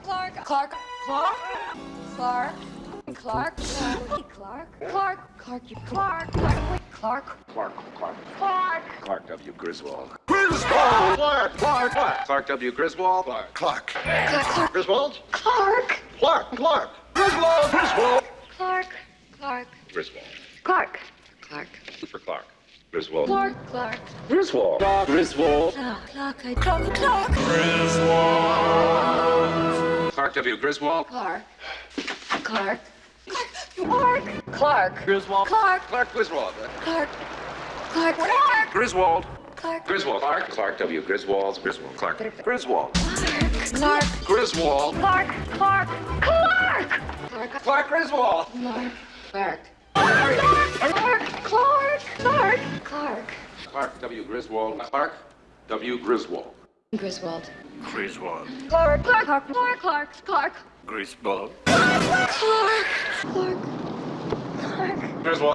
Clark. Clark. Clark. Clark. Clark. Clark. Clark. Clark. Clark. Clark. You Clark. Clark. Clark. Clark. Clark. Clark. Clark W. Griswold. Griswold. Clark. Clark. Clark. Clark W. Griswold. Clark. Clark. Clark. Griswold. Clark. Clark. Clark. Griswold. Griswold. Clark. Clark. Griswold. Clark. Clark. For Clark. Griswold. Clark. Clark. Griswold. Griswold. Clark. Clark. Clark. Clark. Clark W. Griswold. Clark. Clark. Clark. Clark. Griswold. Clark. Clark Griswold. Clark. Clark. Clark. Griswold. Clark. Griswold. Clark. Clark W. Griswold. Griswold. Clark. Griswold. Clark. Griswold. Clark. Clark. Clark. Clark. Clark Griswold. Clark. Clark. Clark. Clark. Clark. Clark. Clark W. Griswold. Clark W. Griswold. Griswold. Griswold. Clark. Clark. Clark. Clark. Clark. Clark. Griswold. Clark. Clark. Clark. Griswold. Griswold.